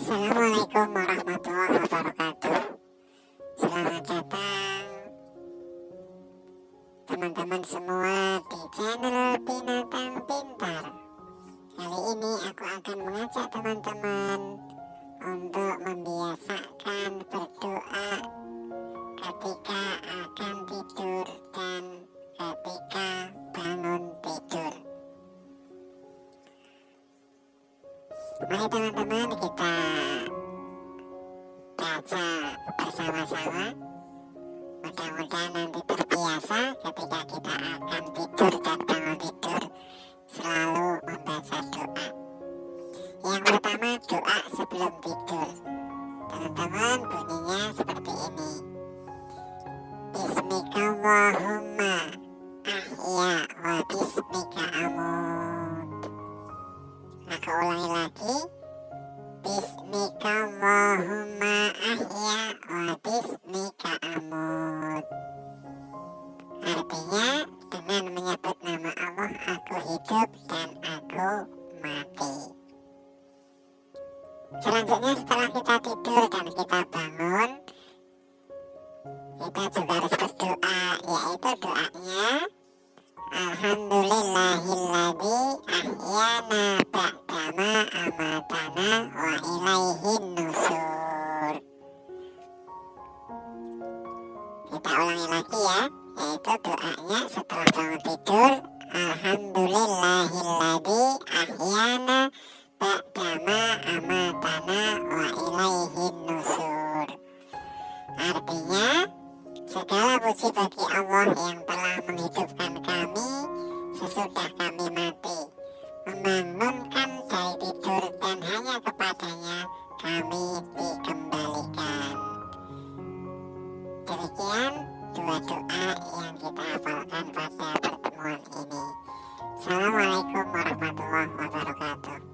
Assalamualaikum warahmatullahi wabarakatuh. Selamat datang Teman-teman semua di channel Binatang Pintar. Kali ini aku akan mengajak teman-teman Untuk membiasakan Mari teman-teman kita baca bersama-sama. Mudah-mudahan nanti terbiasa ketika kita akan tidur dan bangun tidur selalu membaca doa. Yang pertama doa sebelum tidur. Teman-teman bunyinya seperti ini. Bismillahumma ahya wa bismika ulangi lagi Bismillahumma ahya wa bismika amut Artinya dengan menyebut nama Allah aku hidup dan aku mati. Selanjutnya setelah kita tidur dan kita bangun Kita juga harus berdoa yaitu doanya Alhamdulillahilladzi ahyana ba'dama wa ilaihin nusur Kita ulangi lagi ya Yaitu doanya setelah bangun tidur Alhamdulillahilladzi ahyana ba'dama amatana wa ilaihin nusur Artinya Segala puji bagi Allah yang telah menghidupkan kami sesudah kami mati, membangunkan quanto l'ho, ho già giocato.